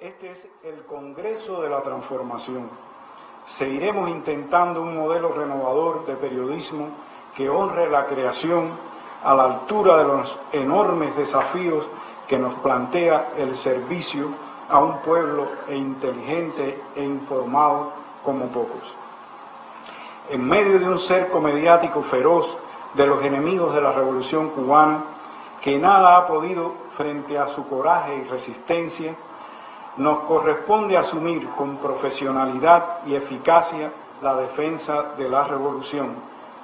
Este es el Congreso de la Transformación. Seguiremos intentando un modelo renovador de periodismo que honre la creación a la altura de los enormes desafíos que nos plantea el servicio a un pueblo e inteligente e informado como pocos. En medio de un cerco mediático feroz de los enemigos de la revolución cubana, que nada ha podido frente a su coraje y resistencia, nos corresponde asumir con profesionalidad y eficacia la defensa de la revolución,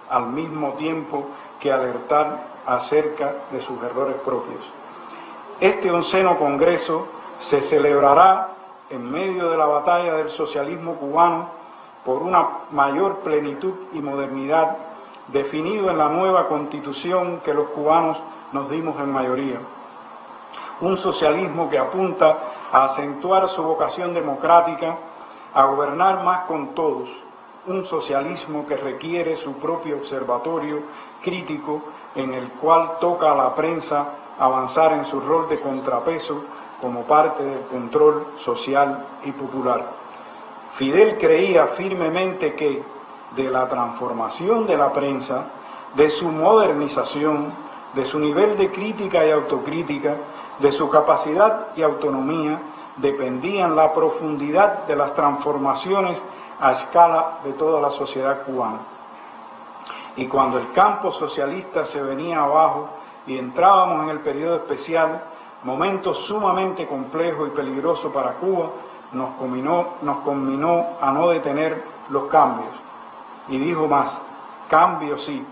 al mismo tiempo que alertar acerca de sus errores propios. Este onceno Congreso se celebrará en medio de la batalla del socialismo cubano por una mayor plenitud y modernidad definido en la nueva constitución que los cubanos nos dimos en mayoría. Un socialismo que apunta a acentuar su vocación democrática, a gobernar más con todos, un socialismo que requiere su propio observatorio crítico en el cual toca a la prensa avanzar en su rol de contrapeso como parte del control social y popular. Fidel creía firmemente que de la transformación de la prensa, de su modernización, de su nivel de crítica y autocrítica, de su capacidad y autonomía dependían la profundidad de las transformaciones a escala de toda la sociedad cubana. Y cuando el campo socialista se venía abajo y entrábamos en el periodo especial, momento sumamente complejo y peligroso para Cuba, nos combinó, nos combinó a no detener los cambios. Y dijo más, cambios sí,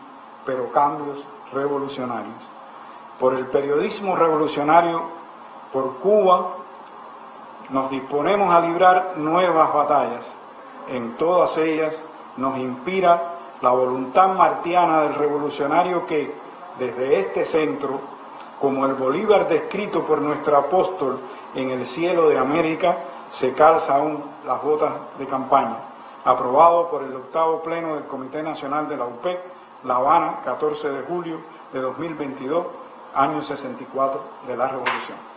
pero cambios revolucionarios por el periodismo revolucionario, por Cuba, nos disponemos a librar nuevas batallas. En todas ellas nos inspira la voluntad martiana del revolucionario que, desde este centro, como el Bolívar descrito por nuestro apóstol en el cielo de América, se calza aún las botas de campaña. Aprobado por el octavo pleno del Comité Nacional de la UPEC, La Habana, 14 de julio de 2022, año 64 de la Revolución.